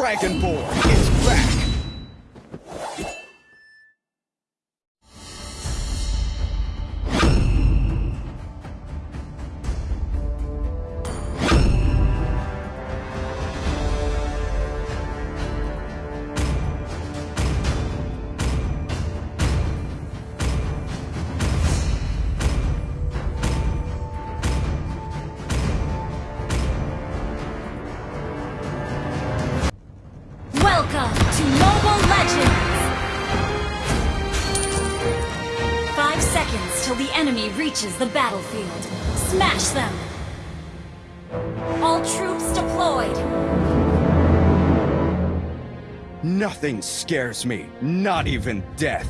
Dragonborn is back! To Mobile Legends! Five seconds till the enemy reaches the battlefield. Smash them! All troops deployed! Nothing scares me, not even death.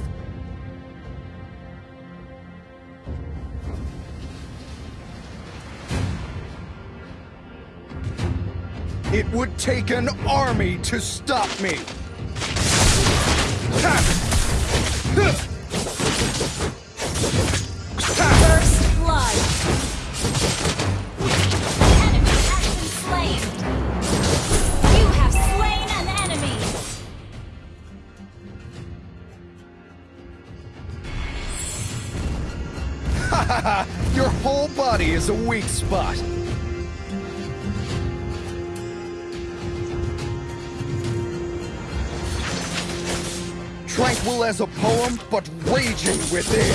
It would take an army to stop me. First blood! Enemy has been slain! You have slain an enemy! Your whole body is a weak spot. Tranquil as a poem, but raging within.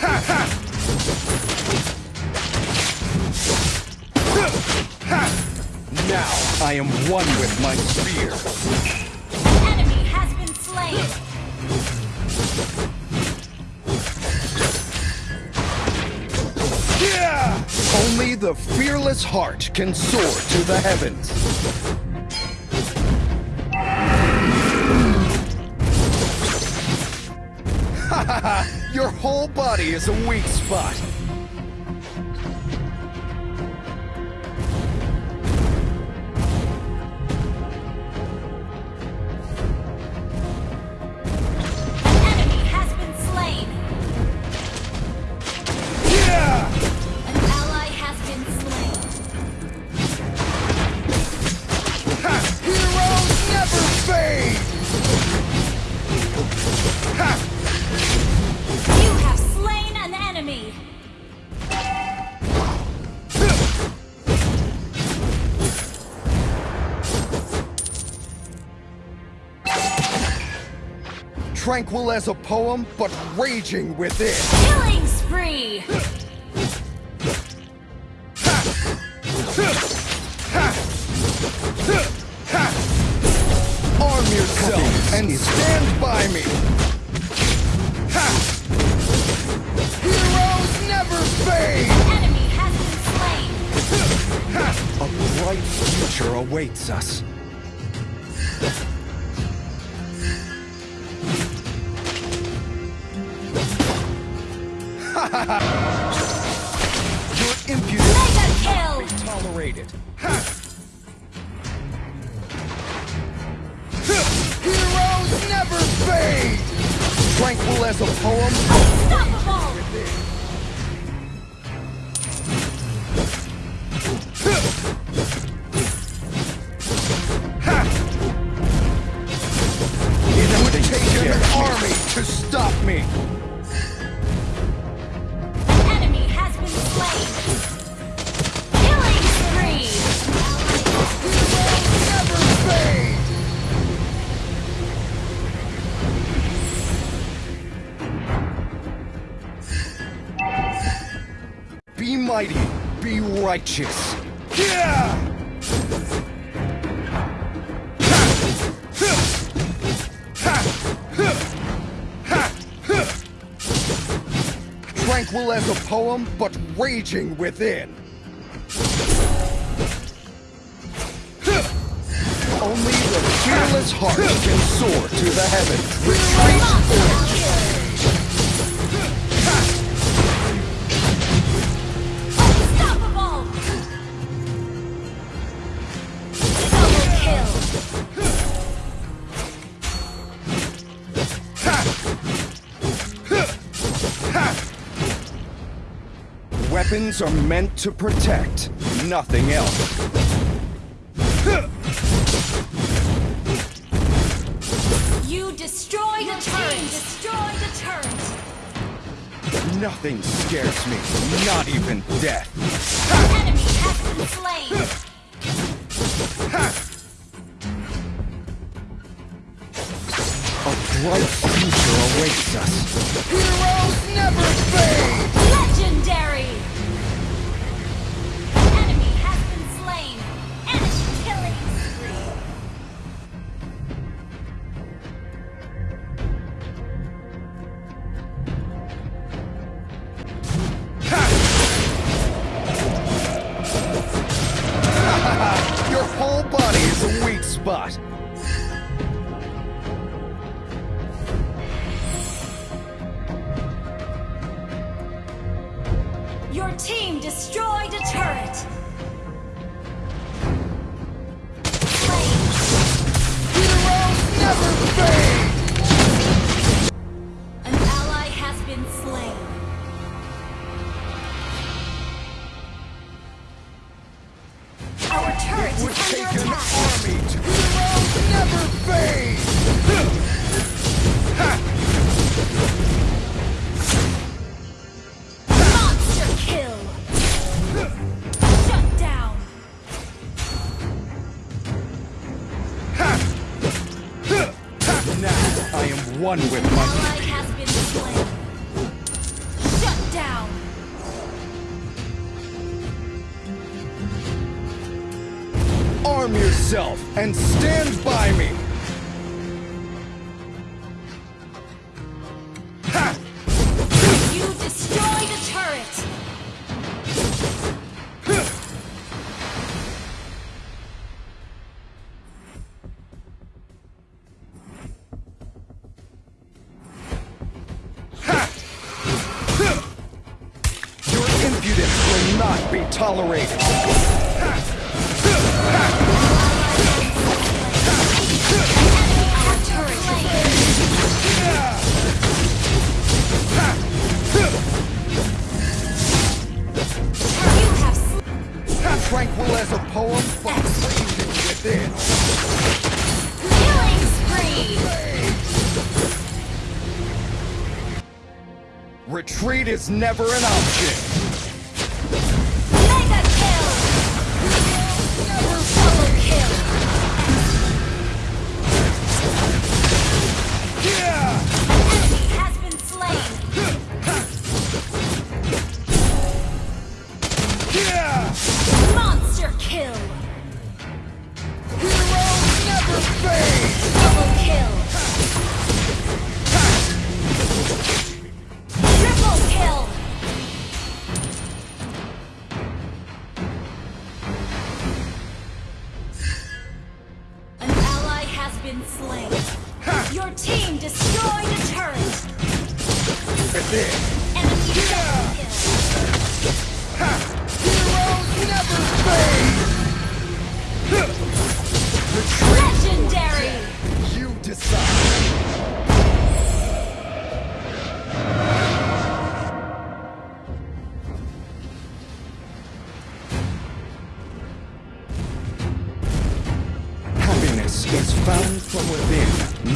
Ha ha! Ha! Now I am one with my spear. Enemy has been slain! Yeah! Only the fearless heart can soar to the heavens. Whole body is a weak spot. Tranquil as a poem, but raging within. Killing spree! Arm yourself and stand by me. Heroes never fade! Enemy has been slain! A bright future awaits us. Poem, righteous. Yeah! Tranquil as a poem, but raging within. Only the fearless heart can soar to the heavens. Retreat! Unstoppable! Weapons are meant to protect, nothing else. You destroy the turret! Destroy the turret! Nothing scares me, not even death. Your enemy has been slain! bright future awaits us. Spot. One with my Ally has been slain. Shut down. Arm yourself and stand by me! Not be tolerated! Our turret You have. Tranquil as a poem, but raging within. Killing spree. Retreat is never an option!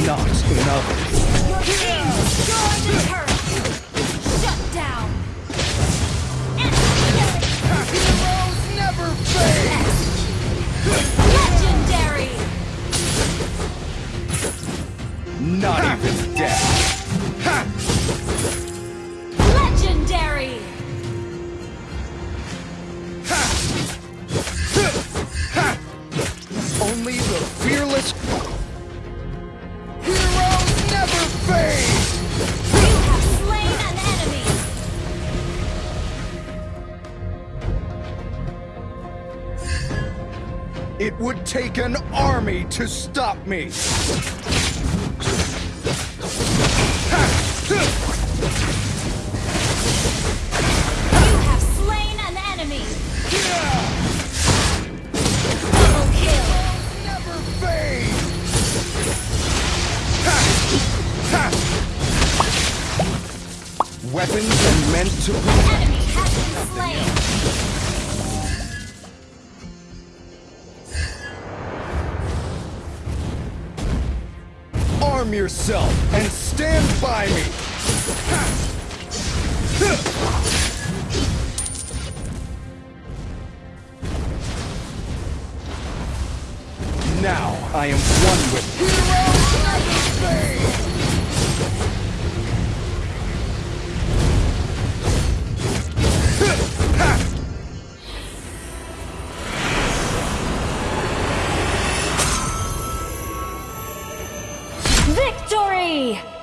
Not in It would take an army to stop me. You have slain an enemy. Double kill. Never fade! Weapons are meant to protect. Enemy has been slain. Arm yourself and stand by me! Now I am one with Spain! Victory!